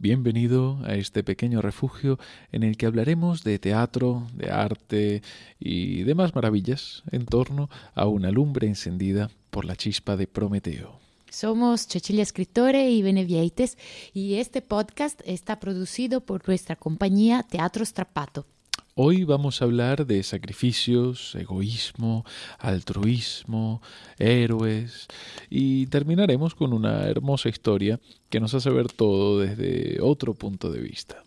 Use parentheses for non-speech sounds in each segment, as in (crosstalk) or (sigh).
Bienvenido a este pequeño refugio en el que hablaremos de teatro, de arte y demás maravillas en torno a una lumbre encendida por la chispa de Prometeo. Somos Cecilia Escritore y Benevieites y este podcast está producido por nuestra compañía Teatro Strapato. Hoy vamos a hablar de sacrificios, egoísmo, altruismo, héroes y terminaremos con una hermosa historia que nos hace ver todo desde otro punto de vista.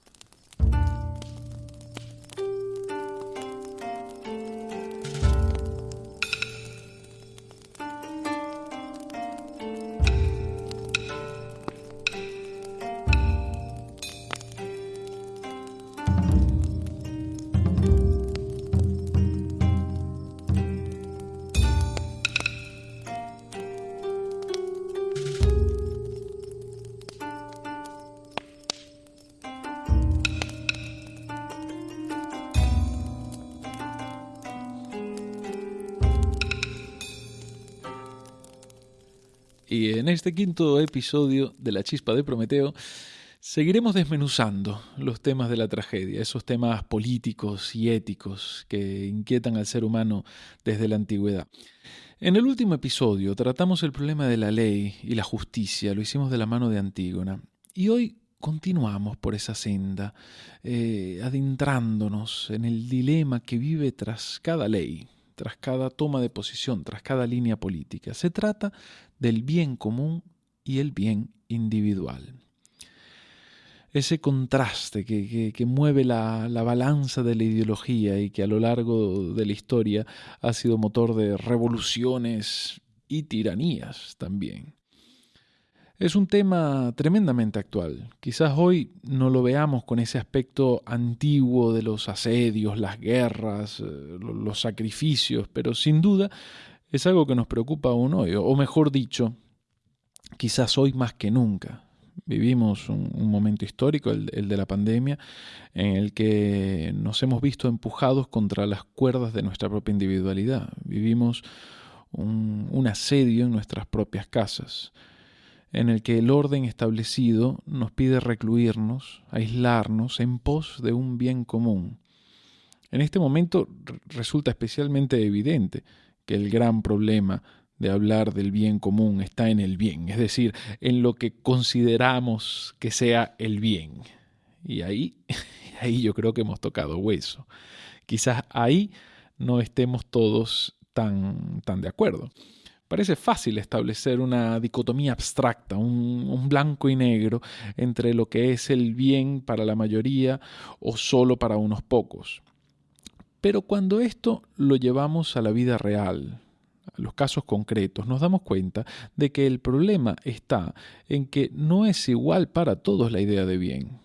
Y en este quinto episodio de La Chispa de Prometeo seguiremos desmenuzando los temas de la tragedia, esos temas políticos y éticos que inquietan al ser humano desde la antigüedad. En el último episodio tratamos el problema de la ley y la justicia, lo hicimos de la mano de Antígona. Y hoy continuamos por esa senda, eh, adentrándonos en el dilema que vive tras cada ley, tras cada toma de posición, tras cada línea política. Se trata del bien común y el bien individual. Ese contraste que, mueve la, la, balanza de la ideología y que a lo largo de la historia ha sido motor de revoluciones y tiranías también. Es un tema tremendamente actual. Quizás hoy no lo veamos con ese aspecto antiguo de los asedios, las guerras, eh, los sacrificios, pero sin duda es algo que nos preocupa aún hoy, o mejor dicho, quizás hoy más que nunca. Vivimos un, momento histórico, el, de la pandemia, en el que nos hemos visto empujados contra las cuerdas de nuestra propia individualidad. Vivimos un asedio en nuestras propias casas en el que el orden establecido nos pide recluirnos, aislarnos en pos de un bien común. En este momento resulta especialmente evidente que el gran problema de hablar del bien común está en el bien, es decir, en lo que consideramos que sea el bien. Y ahí, (laughs) ahí yo creo que hemos tocado hueso. Quizás ahí no estemos todos tan, tan de acuerdo. Parece fácil establecer una dicotomía abstracta, un, blanco y negro, entre lo que es el bien para la mayoría o solo para unos pocos. Pero cuando esto lo llevamos a la vida real, a los casos concretos, nos damos cuenta de que el problema está en que no es igual para todos la idea de bien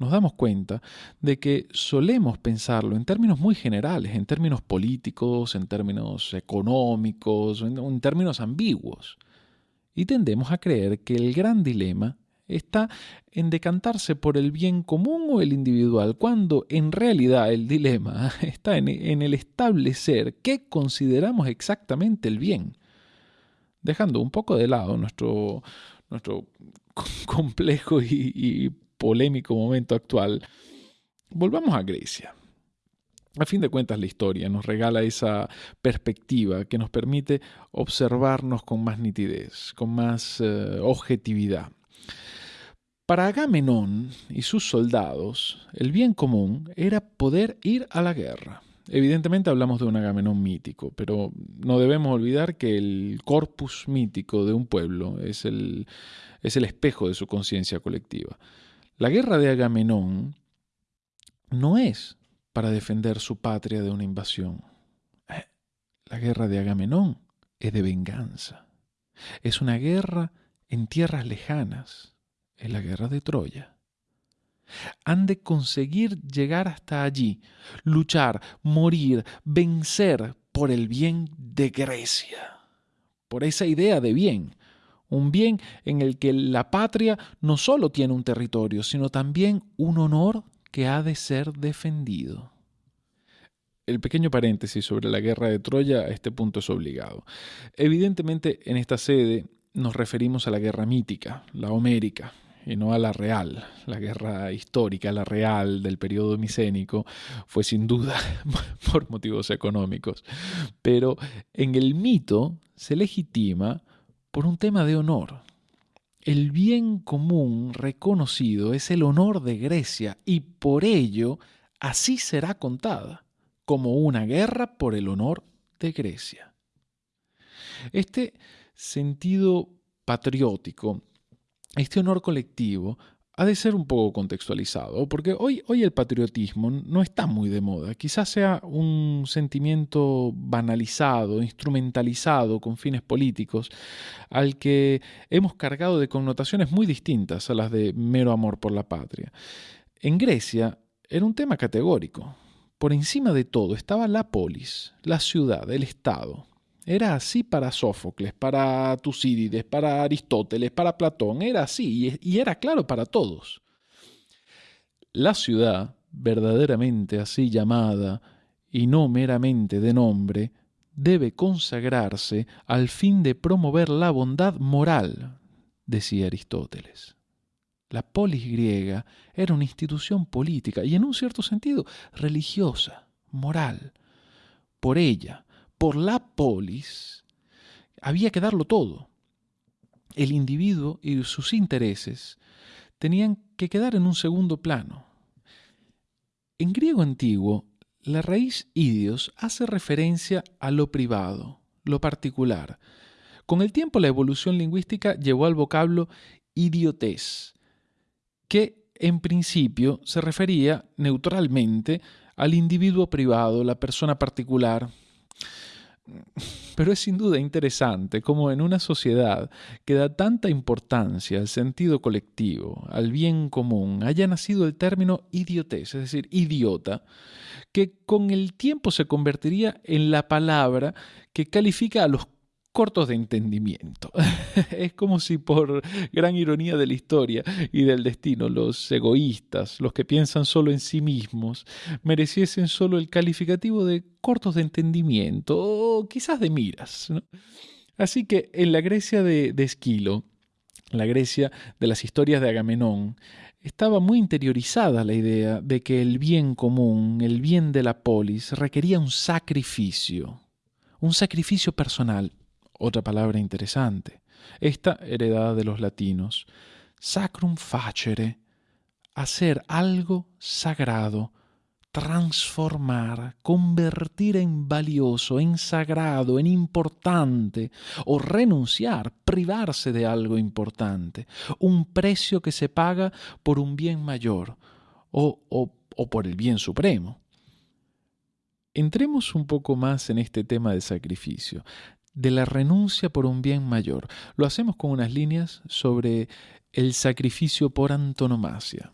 nos damos cuenta de que solemos pensarlo en términos muy generales, en términos políticos, en términos económicos, en, términos ambiguos. Y tendemos a creer que el gran dilema está en decantarse por el bien común o el individual, cuando en realidad el dilema (laughs) está en, el establecer qué consideramos exactamente el bien, dejando un poco de lado nuestro, nuestro (laughs) complejo y polémico momento actual, volvamos a Grecia. A fin de cuentas, la historia nos regala esa perspectiva que nos permite observarnos con más nitidez, con más eh, objetividad. Para Agamenón y sus soldados, el bien común era poder ir a la guerra. Evidentemente hablamos de un Agamenón mítico, pero no debemos olvidar que el corpus mítico de un pueblo es el, es el espejo de su conciencia colectiva. La guerra de Agamenón no es para defender su patria de una invasión. Eh, la guerra de Agamenón es de venganza. Es una guerra en tierras lejanas. Es la guerra de Troya. Han de conseguir llegar hasta allí, luchar, morir, vencer por el bien de Grecia, por esa idea de bien, un bien en el que la patria no solo tiene un territorio, sino también un honor que ha de ser defendido. El pequeño paréntesis sobre la guerra de Troya a este punto es obligado. Evidentemente en esta sede nos referimos a la guerra mítica, la homérica, y no a la real. La guerra histórica, la real del periodo micénico, fue sin duda (laughs) por motivos económicos. Pero en el mito se legitima por un tema de honor. El bien común reconocido es el honor de Grecia y por ello así será contada, como una guerra por el honor de Grecia. Este sentido patriótico este honor colectivo ha de ser un poco contextualizado, porque hoy, hoy el patriotismo no está muy de moda. Quizás sea un sentimiento banalizado, instrumentalizado con fines políticos, al que hemos cargado de connotaciones muy distintas a las de mero amor por la patria. En Grecia era un tema categórico. Por encima de todo estaba la polis, la ciudad, el Estado, era así para Sófocles, para Tucídides, para Aristóteles, para Platón. Era así y era claro para todos. La ciudad, verdaderamente así llamada, y no meramente de nombre, debe consagrarse al fin de promover la bondad moral, decía Aristóteles. La polis griega era una institución política y en un cierto sentido religiosa, moral. Por ella, por la polis, había que darlo todo. El individuo y sus intereses tenían que quedar en un segundo plano. En griego antiguo, la raíz idios hace referencia a lo privado, lo particular. Con el tiempo la evolución lingüística llevó al vocablo idiotés, que en principio se refería neutralmente al individuo privado, la persona particular, pero es sin duda interesante cómo en una sociedad que da tanta importancia al sentido colectivo, al bien común, haya nacido el término idiotez, es decir, idiota, que con el tiempo se convertiría en la palabra que califica a los cortos de entendimiento. (laughs) es como si por gran ironía de la historia y del destino, los egoístas, los que piensan solo en sí mismos, mereciesen solo el calificativo de cortos de entendimiento o quizás de miras. Así que en la Grecia de, de Esquilo, la Grecia de las historias de Agamenón, estaba muy interiorizada la idea de que el bien común, el bien de la polis, requería un sacrificio, un sacrificio personal, otra palabra interesante, esta heredada de los latinos. Sacrum facere, hacer algo sagrado, transformar, convertir en valioso, en sagrado, en importante, o renunciar, privarse de algo importante, un precio que se paga por un bien mayor o, o, o por el bien supremo. Entremos un poco más en este tema del sacrificio de la renuncia por un bien mayor. Lo hacemos con unas líneas sobre el sacrificio por antonomasia.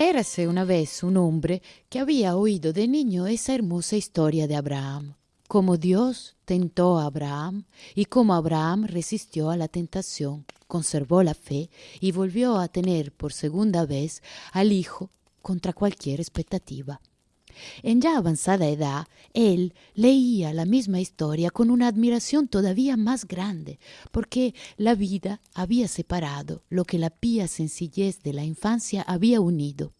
Érase una vez un hombre que había oído de niño esa hermosa historia de Abraham, cómo Dios tentó a Abraham y cómo Abraham resistió a la tentación conservó la fe y volvió a tener por segunda vez al hijo contra cualquier expectativa. En ya avanzada edad, él leía la misma historia con una admiración todavía más grande, porque la vida había separado lo que la pía sencillez de la infancia había unido.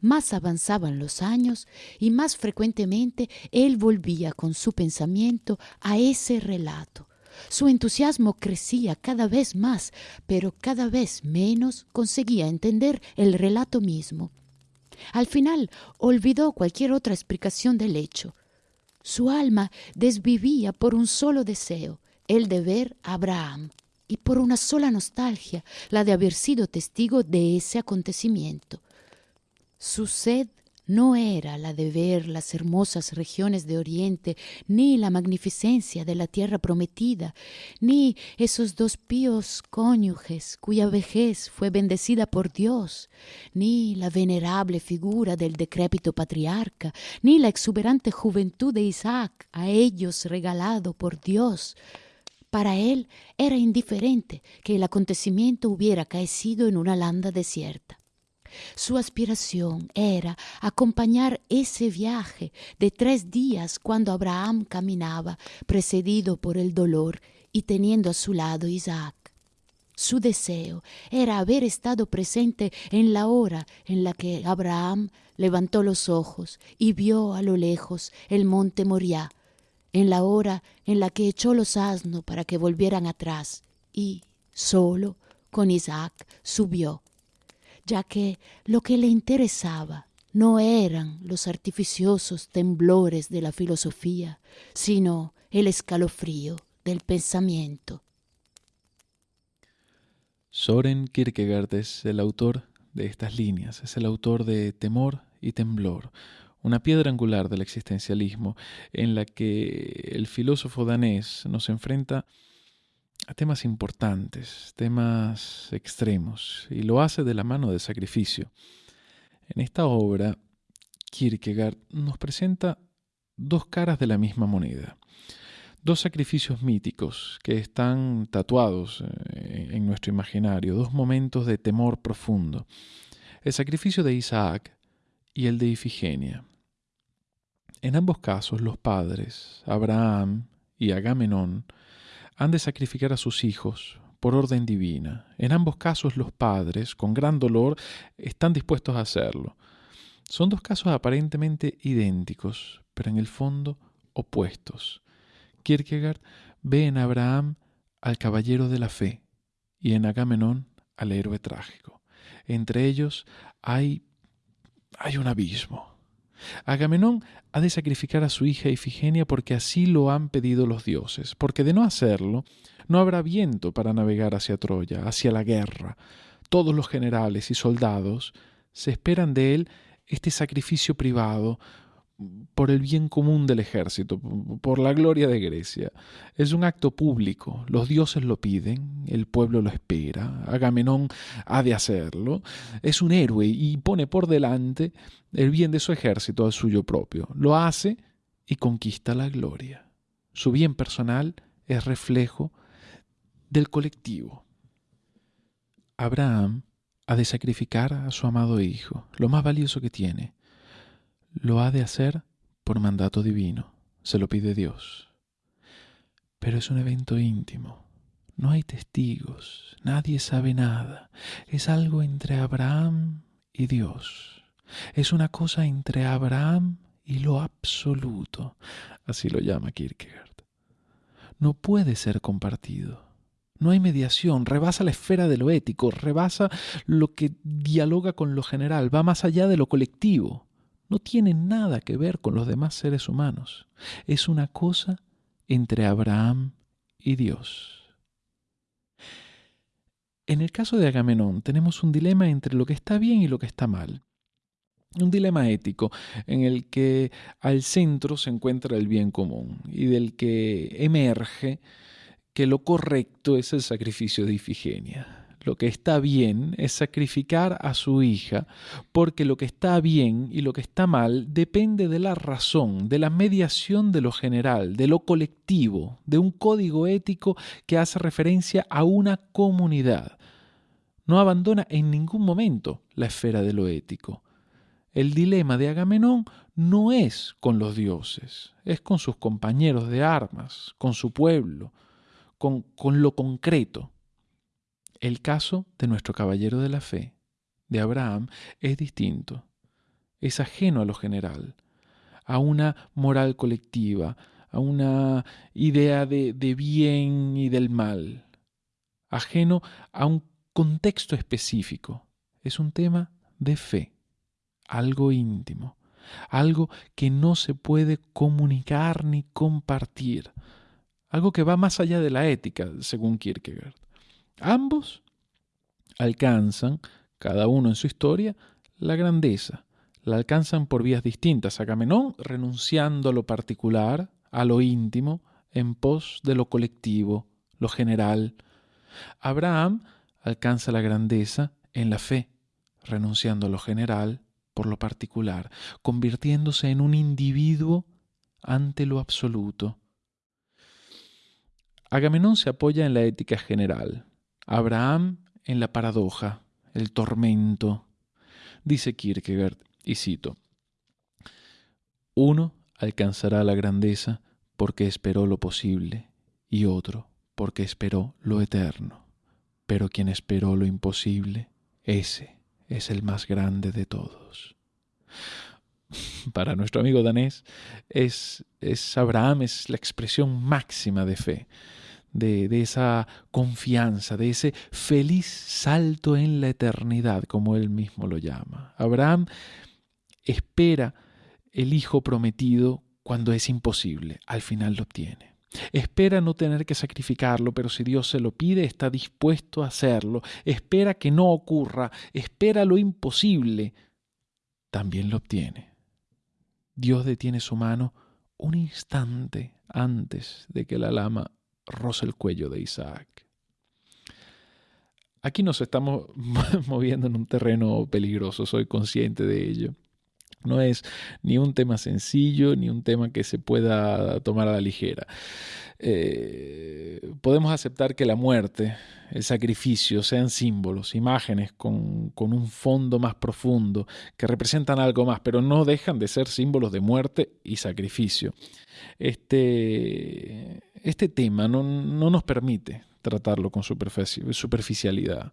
Más avanzaban los años y más frecuentemente él volvía con su pensamiento a ese relato, su entusiasmo crecía cada vez más, pero cada vez menos conseguía entender el relato mismo. Al final olvidó cualquier otra explicación del hecho. Su alma desvivía por un solo deseo, el de ver a Abraham, y por una sola nostalgia, la de haber sido testigo de ese acontecimiento. Su sed no era la de ver las hermosas regiones de Oriente, ni la magnificencia de la tierra prometida, ni esos dos píos cónyuges cuya vejez fue bendecida por Dios, ni la venerable figura del decrépito patriarca, ni la exuberante juventud de Isaac a ellos regalado por Dios. Para él era indiferente que el acontecimiento hubiera caecido en una landa desierta. Su aspiración era acompañar ese viaje de tres días cuando Abraham caminaba, precedido por el dolor y teniendo a su lado Isaac. Su deseo era haber estado presente en la hora en la que Abraham levantó los ojos y vio a lo lejos el monte Moriah, en la hora en la que echó los asnos para que volvieran atrás y, solo, con Isaac, subió ya que lo que le interesaba no eran los artificiosos temblores de la filosofía, sino el escalofrío del pensamiento. Soren Kierkegaard es el autor de estas líneas, es el autor de Temor y Temblor, una piedra angular del existencialismo en la que el filósofo danés nos enfrenta temas importantes, temas extremos, y lo hace de la mano del sacrificio. En esta obra, Kierkegaard nos presenta dos caras de la misma moneda, dos sacrificios míticos que están tatuados eh, en nuestro imaginario, dos momentos de temor profundo, el sacrificio de Isaac y el de Ifigenia. En ambos casos, los padres, Abraham y Agamenón, han de sacrificar a sus hijos por orden divina. En ambos casos los padres, con gran dolor, están dispuestos a hacerlo. Son dos casos aparentemente idénticos, pero en el fondo opuestos. Kierkegaard ve en Abraham al caballero de la fe y en Agamenón al héroe trágico. Entre ellos hay, hay un abismo. Agamenón ha de sacrificar a su hija Ifigenia porque así lo han pedido los dioses, porque de no hacerlo, no habrá viento para navegar hacia Troya, hacia la guerra. Todos los generales y soldados se esperan de él este sacrificio privado, por el bien común del ejército, por la gloria de Grecia. Es un acto público, los dioses lo piden, el pueblo lo espera, Agamenón ha de hacerlo, es un héroe y pone por delante el bien de su ejército al suyo propio. Lo hace y conquista la gloria. Su bien personal es reflejo del colectivo. Abraham ha de sacrificar a su amado hijo, lo más valioso que tiene, lo ha de hacer por mandato divino, se lo pide Dios. Pero es un evento íntimo, no hay testigos, nadie sabe nada, es algo entre Abraham y Dios, es una cosa entre Abraham y lo absoluto, así lo llama Kierkegaard. No puede ser compartido. No hay mediación, rebasa la esfera de lo ético, rebasa lo que dialoga con lo general, va más allá de lo colectivo no tiene nada que ver con los demás seres humanos. Es una cosa entre Abraham y Dios. En el caso de Agamenón tenemos un dilema entre lo que está bien y lo que está mal. Un dilema ético en el que al centro se encuentra el bien común y del que emerge que lo correcto es el sacrificio de Ifigenia lo que está bien es sacrificar a su hija, porque lo que está bien y lo que está mal depende de la razón, de la mediación de lo general, de lo colectivo, de un código ético que hace referencia a una comunidad. No abandona en ningún momento la esfera de lo ético. El dilema de Agamenón no es con los dioses, es con sus compañeros de armas, con su pueblo, con, con lo concreto. El caso de nuestro caballero de la fe, de Abraham, es distinto. Es ajeno a lo general, a una moral colectiva, a una idea de, bien y del mal, ajeno a un contexto específico. Es un tema de fe, algo íntimo, algo que no se puede comunicar ni compartir, algo que va más allá de la ética, según Kierkegaard. Ambos alcanzan, cada uno en su historia, la grandeza. La alcanzan por vías distintas. Agamenón renunciando a lo particular, a lo íntimo, en pos de lo colectivo, lo general. Abraham alcanza la grandeza en la fe, renunciando a lo general por lo particular, convirtiéndose en un individuo ante lo absoluto. Agamenón se apoya en la ética general, Abraham en la paradoja, el tormento. Dice Kierkegaard, y cito, Uno alcanzará la grandeza porque esperó lo posible, y otro porque esperó lo eterno. Pero quien esperó lo imposible, ese es el más grande de todos. (laughs) Para nuestro amigo danés, es, es Abraham es la expresión máxima de fe de, esa confianza, de ese feliz salto en la eternidad, como él mismo lo llama. Abraham espera el hijo prometido cuando es imposible, al final lo obtiene. Espera no tener que sacrificarlo, pero si Dios se lo pide, está dispuesto a hacerlo. Espera que no ocurra, espera lo imposible, también lo obtiene. Dios detiene su mano un instante antes de que la lama roza el cuello de Isaac. Aquí nos estamos (laughs) moviendo en un terreno peligroso, soy consciente de ello. No es ni un tema sencillo, ni un tema que se pueda tomar a la ligera. Eh, podemos aceptar que la muerte, el sacrificio, sean símbolos, imágenes con, con, un fondo más profundo, que representan algo más, pero no dejan de ser símbolos de muerte y sacrificio. Este, este tema no, nos permite tratarlo con superficialidad.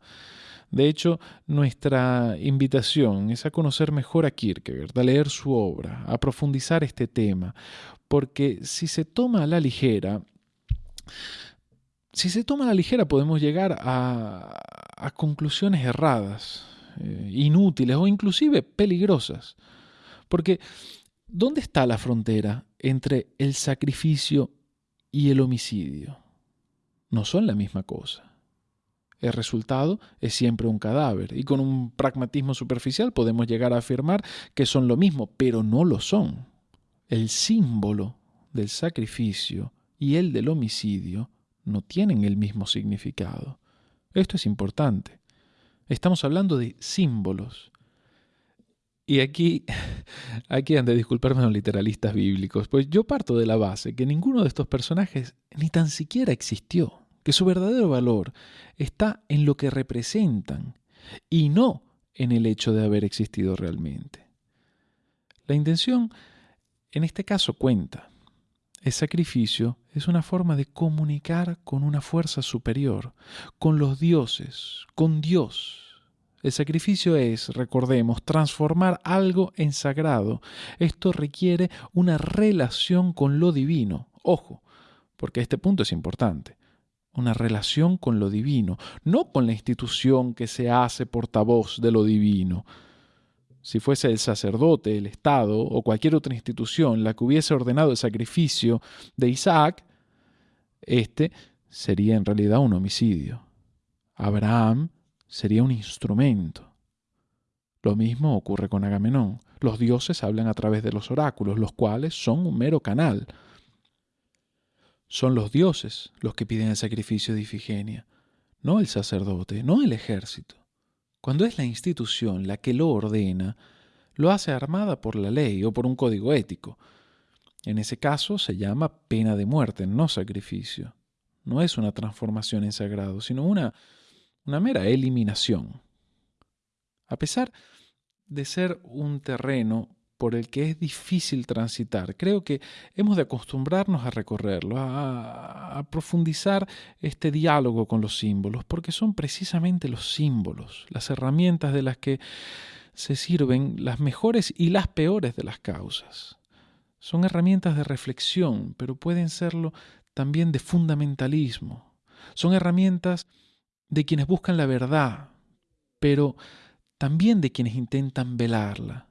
De hecho, nuestra invitación es a conocer mejor a Kierkegaard, a leer su obra, a profundizar este tema, porque si se toma a la ligera, si se toma a la ligera podemos llegar a, conclusiones erradas, eh, inútiles o inclusive peligrosas. Porque, ¿dónde está la frontera entre el sacrificio y el homicidio no son la misma cosa. El resultado es siempre un cadáver y con un pragmatismo superficial podemos llegar a afirmar que son lo mismo, pero no lo son. El símbolo del sacrificio y el del homicidio no tienen el mismo significado. Esto es importante. Estamos hablando de símbolos y aquí, (laughs) aquí han de disculparme los literalistas bíblicos, pues yo parto de la base que ninguno de estos personajes ni tan siquiera existió, que su verdadero valor está en lo que representan y no en el hecho de haber existido realmente. La intención en este caso cuenta. El sacrificio es una forma de comunicar con una fuerza superior, con los dioses, con Dios, el sacrificio es, recordemos, transformar algo en sagrado. Esto requiere una relación con lo divino. Ojo, porque este punto es importante. Una relación con lo divino, no con la institución que se hace portavoz de lo divino. Si fuese el sacerdote, el Estado o cualquier otra institución la que hubiese ordenado el sacrificio de Isaac, este sería en realidad un homicidio. Abraham sería un instrumento. Lo mismo ocurre con Agamenón. Los dioses hablan a través de los oráculos, los cuales son un mero canal. Son los dioses los que piden el sacrificio de Ifigenia, no el sacerdote, no el ejército. Cuando es la institución la que lo ordena, lo hace armada por la ley o por un código ético. En ese caso se llama pena de muerte, no sacrificio. No es una transformación en sagrado, sino una una mera eliminación. A pesar de ser un terreno por el que es difícil transitar, creo que hemos de acostumbrarnos a recorrerlo, a, profundizar este diálogo con los símbolos, porque son precisamente los símbolos, las herramientas de las que se sirven las mejores y las peores de las causas. Son herramientas de reflexión, pero pueden serlo también de fundamentalismo. Son herramientas de quienes buscan la verdad, pero también de quienes intentan velarla.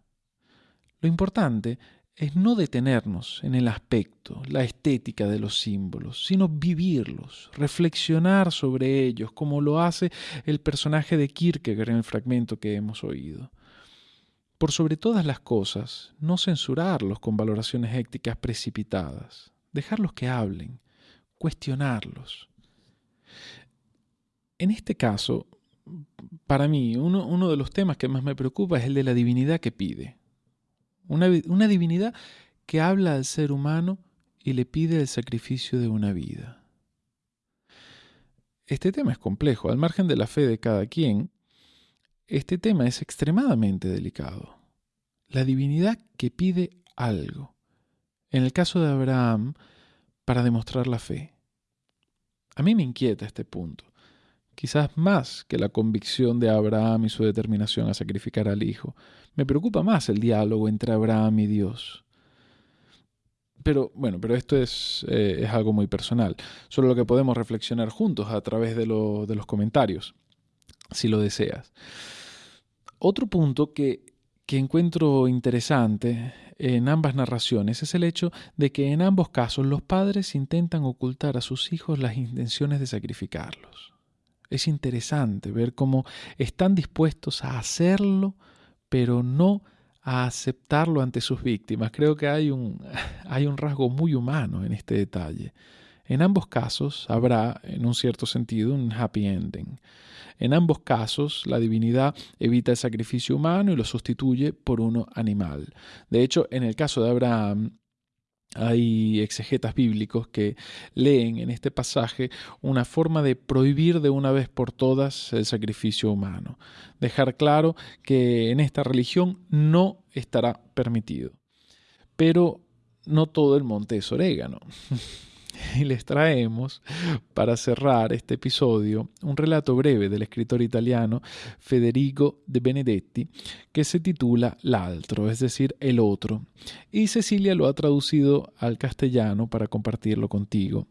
Lo importante es no detenernos en el aspecto, la estética de los símbolos, sino vivirlos, reflexionar sobre ellos, como lo hace el personaje de Kierkegaard en el fragmento que hemos oído. Por sobre todas las cosas, no censurarlos con valoraciones éticas precipitadas, dejarlos que hablen, cuestionarlos. En este caso, para mí, uno, de los temas que más me preocupa es el de la divinidad que pide. Una, una divinidad que habla al ser humano y le pide el sacrificio de una vida. Este tema es complejo, al margen de la fe de cada quien. este tema es extremadamente delicado. La divinidad que pide algo. En el caso de Abraham, para demostrar la fe. A mí me inquieta este punto, quizás más que la convicción de Abraham y su determinación a sacrificar al hijo. Me preocupa más el diálogo entre Abraham y Dios. Pero bueno, pero esto es, eh, es algo muy personal, solo lo que podemos reflexionar juntos a través de, de los comentarios, si lo deseas. Otro punto que, que encuentro interesante en ambas narraciones es el hecho de que en ambos casos los padres intentan ocultar a sus hijos las intenciones de sacrificarlos. Es interesante ver cómo están dispuestos a hacerlo, pero no a aceptarlo ante sus víctimas. Creo que hay un, (laughs) hay un rasgo muy humano en este detalle. En ambos casos habrá, en un cierto sentido, un happy ending. En ambos casos, la divinidad evita el sacrificio humano y lo sustituye por uno animal. De hecho, en el caso de Abraham, hay exegetas bíblicos que leen en este pasaje una forma de prohibir de una vez por todas el sacrificio humano, dejar claro que en esta religión no estará permitido. Pero no todo el monte es orégano. (laughs) (laughs) y les traemos, para cerrar este episodio, un relato breve del escritor italiano Federico de Benedetti que se titula L'altro, es decir, el otro, y Cecilia lo ha traducido al castellano para compartirlo contigo.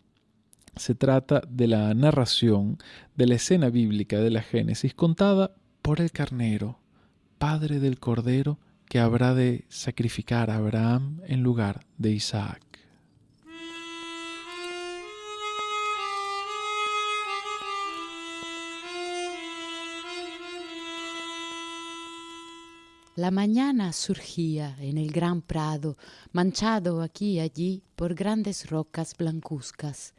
Se trata de la narración de la escena bíblica de la Génesis contada por el carnero, padre del cordero que habrá de sacrificar a Abraham en lugar de Isaac. La mañana surgía en el gran prado, manchado aquí y allí por grandes rocas blancuzcas.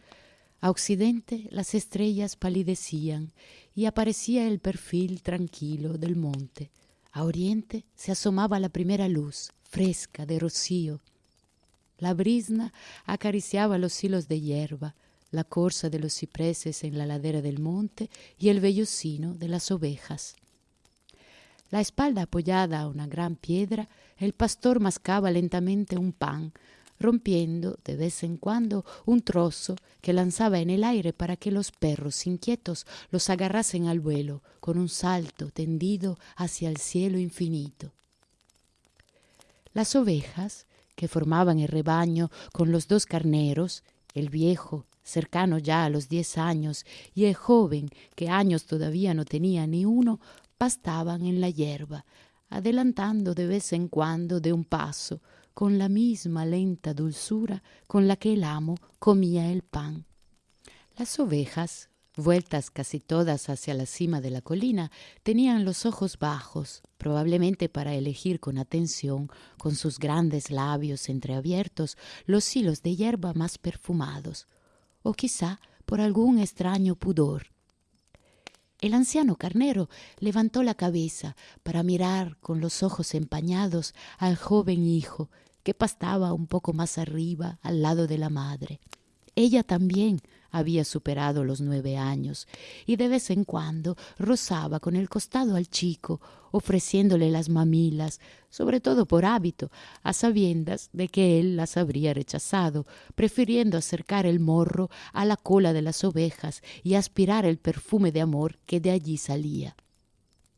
A occidente las estrellas palidecían y aparecía el perfil tranquilo del monte. A oriente se asomaba la primera luz, fresca de rocío. La brisna acariciaba los hilos de hierba, la corza de los cipreses en la ladera del monte y el vellocino de las ovejas. La espalda apoyada a una gran piedra, el pastor mascaba lentamente un pan, rompiendo de vez en cuando un trozo que lanzaba en el aire para que los perros inquietos los agarrasen al vuelo con un salto tendido hacia el cielo infinito. Las ovejas, que formaban el rebaño con los dos carneros, el viejo, cercano ya a los diez años, y el joven, que años todavía no tenía ni uno, pastaban en la hierba, adelantando de vez en cuando de un paso, con la misma lenta dulzura con la que el amo comía el pan. Las ovejas, vueltas casi todas hacia la cima de la colina, tenían los ojos bajos, probablemente para elegir con atención, con sus grandes labios entreabiertos, los hilos de hierba más perfumados, o quizá por algún extraño pudor el anciano carnero levantó la cabeza para mirar con los ojos empañados al joven hijo que pastaba un poco más arriba al lado de la madre. Ella también había superado los nueve años y de vez en cuando rozaba con el costado al chico, ofreciéndole las mamilas, sobre todo por hábito, a sabiendas de que él las habría rechazado, prefiriendo acercar el morro a la cola de las ovejas y aspirar el perfume de amor que de allí salía.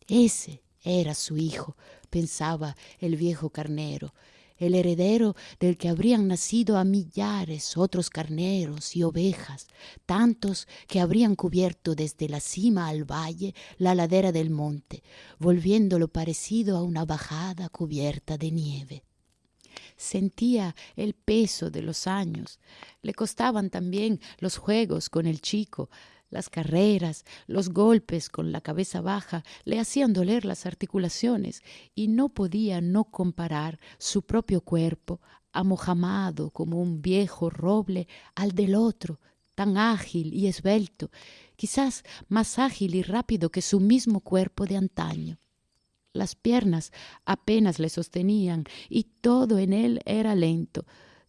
Ese era su hijo, pensaba el viejo carnero, el heredero del que habrían nacido a millares otros carneros y ovejas, tantos que habrían cubierto desde la cima al valle la ladera del monte, volviéndolo parecido a una bajada cubierta de nieve. Sentía el peso de los años. Le costaban también los juegos con el chico, las carreras, los golpes con la cabeza baja le hacían doler las articulaciones y no podía no comparar su propio cuerpo, amojamado como un viejo roble, al del otro, tan ágil y esbelto, quizás más ágil y rápido que su mismo cuerpo de antaño. Las piernas apenas le sostenían y todo en él era lento,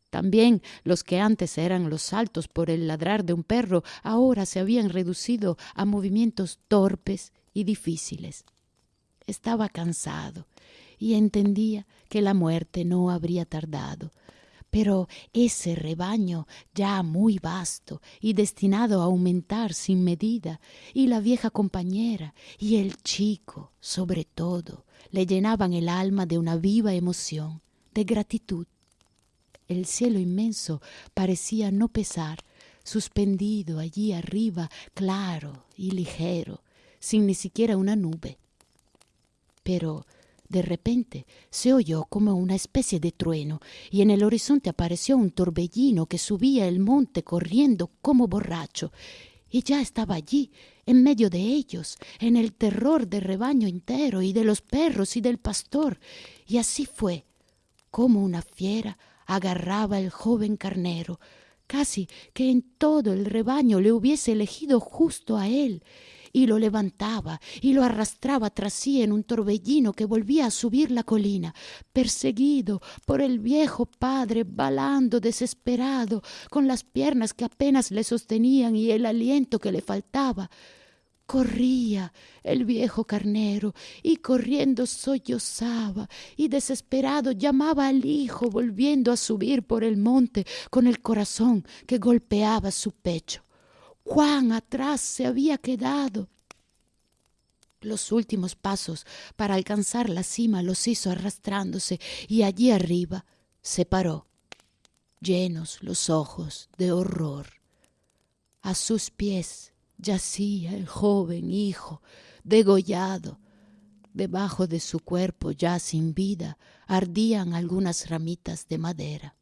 también los que antes eran los saltos por el ladrar de un perro ahora se habían reducido a movimientos torpes y difíciles. estaba cansado y entendía que la muerte no habría tardado. Pero ese rebaño ya muy vasto y destinado a aumentar sin medida, y la vieja compañera y el chico, sobre todo, le llenaban el alma de una viva emoción, de gratitud. El cielo inmenso parecía no pesar, suspendido allí arriba, claro y ligero, sin ni siquiera una nube. Pero de repente se oyó como una especie de trueno y en el horizonte apareció un torbellino que subía el monte corriendo como borracho. Y ya estaba allí, en medio de ellos, en el terror del rebaño entero y de los perros y del pastor. Y así fue, como una fiera agarraba el joven carnero, casi que en todo el rebaño le hubiese elegido justo a él, y lo levantaba y lo arrastraba tras sí en un torbellino que volvía a subir la colina, perseguido por el viejo padre, balando desesperado, con las piernas que apenas le sostenían y el aliento que le faltaba. Corría el viejo carnero y corriendo sollozaba y desesperado llamaba al hijo volviendo a subir por el monte con el corazón que golpeaba su pecho. Juan atrás se había quedado. Los últimos pasos para alcanzar la cima los hizo arrastrándose y allí arriba se paró, llenos los ojos de horror. A sus pies yacía el joven hijo, degollado. Debajo de su cuerpo ya sin vida ardían algunas ramitas de madera.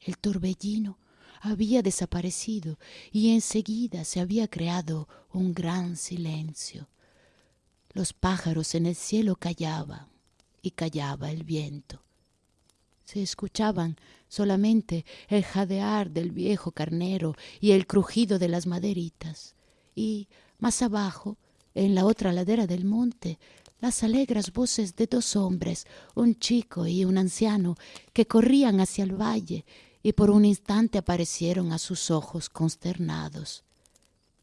El torbellino había desaparecido y enseguida se había creado un gran silencio. Los pájaros en el cielo callaban y callaba el viento. Se escuchaban solamente el jadear del viejo carnero y el crujido de las maderitas, y más abajo, en la otra ladera del monte, las alegres voces de dos hombres, un chico y un anciano, que corrían hacia el valle y por un instante aparecieron a sus ojos consternados.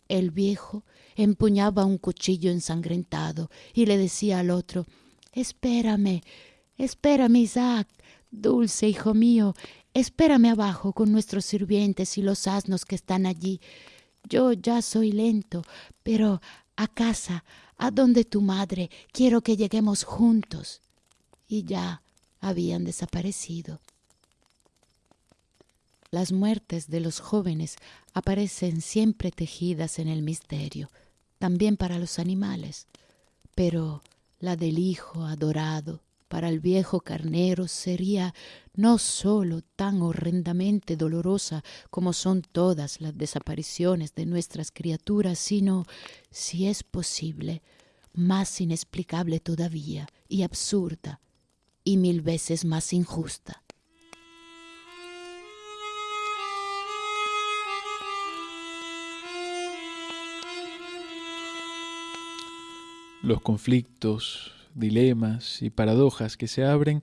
El viejo empuñaba un cuchillo ensangrentado y le decía al otro Espérame, espérame, Isaac, dulce hijo mío, espérame abajo con nuestros sirvientes y los asnos que están allí. Yo ya soy lento, pero a casa, a donde tu madre, quiero que lleguemos juntos. Y ya habían desaparecido. Las muertes de los jóvenes aparecen siempre tejidas en el misterio, también para los animales, pero la del Hijo adorado para el viejo carnero sería no sólo tan horrendamente dolorosa como son todas las desapariciones de nuestras criaturas, sino, si es posible, más inexplicable todavía y absurda y mil veces más injusta. los conflictos, dilemas y paradojas que se abren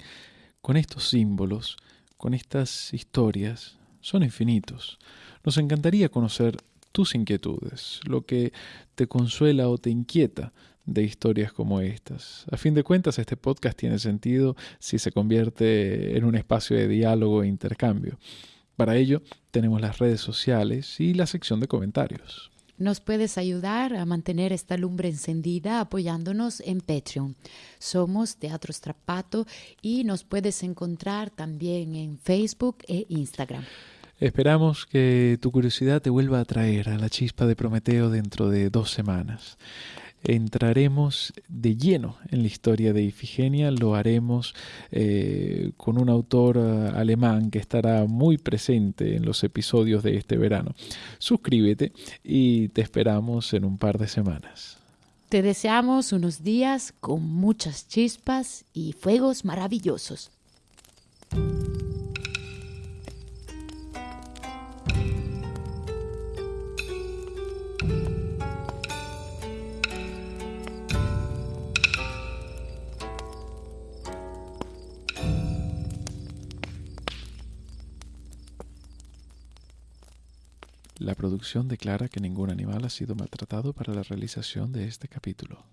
con estos símbolos, con estas historias, son infinitos. Nos encantaría conocer tus inquietudes, lo que te consuela o te inquieta de historias como estas. A fin de cuentas, este podcast tiene sentido si se convierte en un espacio de diálogo e intercambio. Para ello, tenemos las redes sociales y la sección de comentarios. Nos puedes ayudar a mantener esta lumbre encendida apoyándonos en Patreon. Somos Teatro Strapato y nos puedes encontrar también en Facebook e Instagram. Esperamos que tu curiosidad te vuelva a traer a la chispa de Prometeo dentro de dos semanas entraremos de lleno en la historia de Ifigenia, lo haremos eh, con un autor eh, alemán que estará muy presente en los episodios de este verano. Suscríbete y te esperamos en un par de semanas. Te deseamos unos días con muchas chispas y fuegos maravillosos. La producción declara que ningún animal ha sido maltratado para la realización de este capítulo.